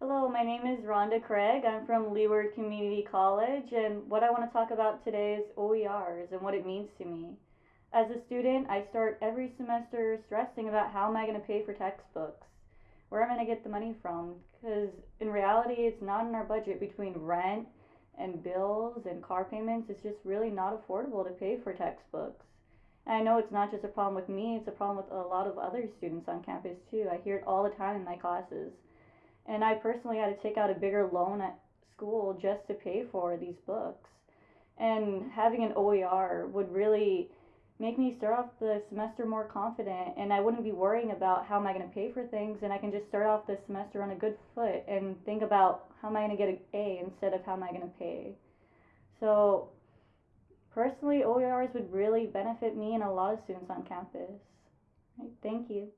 Hello, my name is Rhonda Craig. I'm from Leeward Community College, and what I want to talk about today is OERs and what it means to me. As a student, I start every semester stressing about how am I going to pay for textbooks? Where am I going to get the money from? Because in reality, it's not in our budget between rent and bills and car payments. It's just really not affordable to pay for textbooks. And I know it's not just a problem with me, it's a problem with a lot of other students on campus too. I hear it all the time in my classes. And I personally had to take out a bigger loan at school just to pay for these books. And having an OER would really make me start off the semester more confident and I wouldn't be worrying about how am I going to pay for things and I can just start off the semester on a good foot and think about how am I going to get an A instead of how am I going to pay. So personally OERs would really benefit me and a lot of students on campus. Thank you.